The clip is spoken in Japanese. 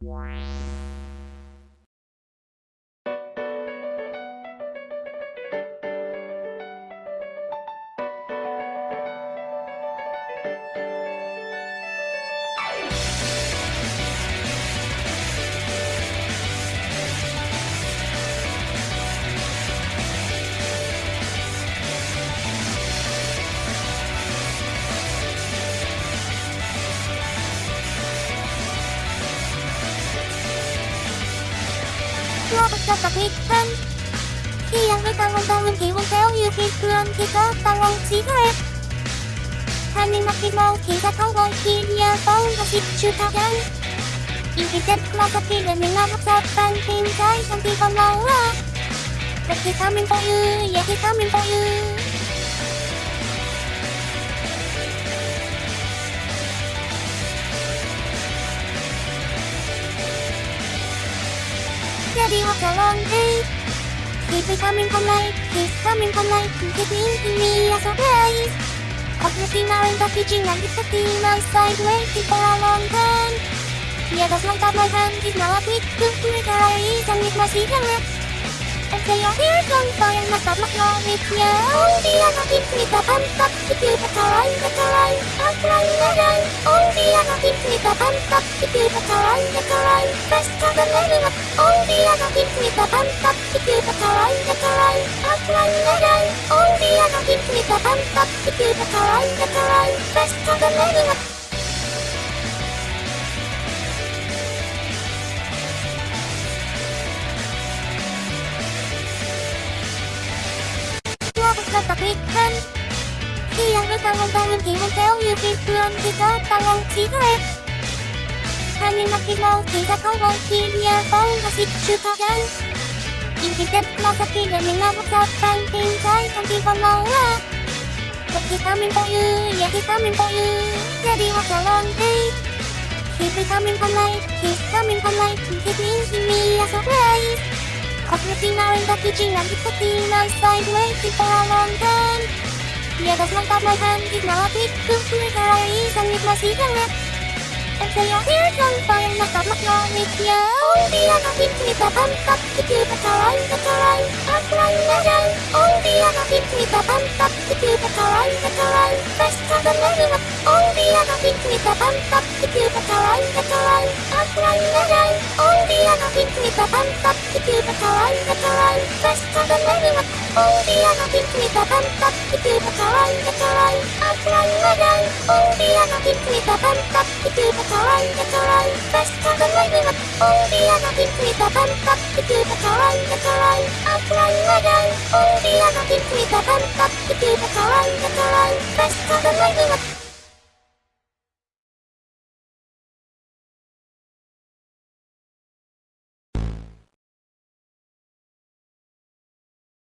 Wow. 수업부터 가득한 이 양을 당원당은 기운세요 유기 그런 기가 당원 지구에 하는 막히고 기가 당원 기리야 빠운 것이 주타간 인기셋 클라서피 레밍아 합사반 팀 사이 상기가 나와 백기 3인 보유 예기 3인 보유 Daddy walked along, hey. He's becoming polite, he's becoming polite, getting into me as a race. Obviously now in packaging and it's a team outside waiting for a long time. Yeah, that's like that my hand is now a quick to quick eyes and it must be the lips. And they are here on fire, must have my love with you. All the other things with a bump up, if you better run, better run, outrun the run, all the Oh, the other thing with the pump up If you put a line, put a line Best of the level up Oh, the other thing with the pump up If you put a line, put a line I'm flying again Oh, the other thing with the pump up If you put a line, put a line Best of the level up là makinau kita mau kiriya bau masih cukakan Intitip masa kira minabukapan tingkai kanti pamawa Kita minpoyu, ya kita minpoyu Jadi wakalon hey Kita kamin panai, kita kamin panai Kita min himi ya sobrai Operating now in the kitchen a thing outside waiting for a long time Yeah, that's not that my hand is now a big good with her eyes and やニューロンパイのそのようにキャーオンディアのピッチたたんか地球がかわいがかわいあくらいならいオンディアのピッチたたんか地球がかわいがかわい確かだなるわオンディアのピッチたたんか地球がかわいがかわいあくらいならいオンディアのピッチたたんか地球がかわいがかわい確かだなるわオンディアのピッチたたんか地球がかわいがかわいあくらいならいたパンパ地球が可愛いが可愛いバスタの前にはオービアのピンクいたパンパ地球が可愛いが可愛いあくらい笑いオービアのピンクいたパンパ地球が可愛いが可愛いバスタの前には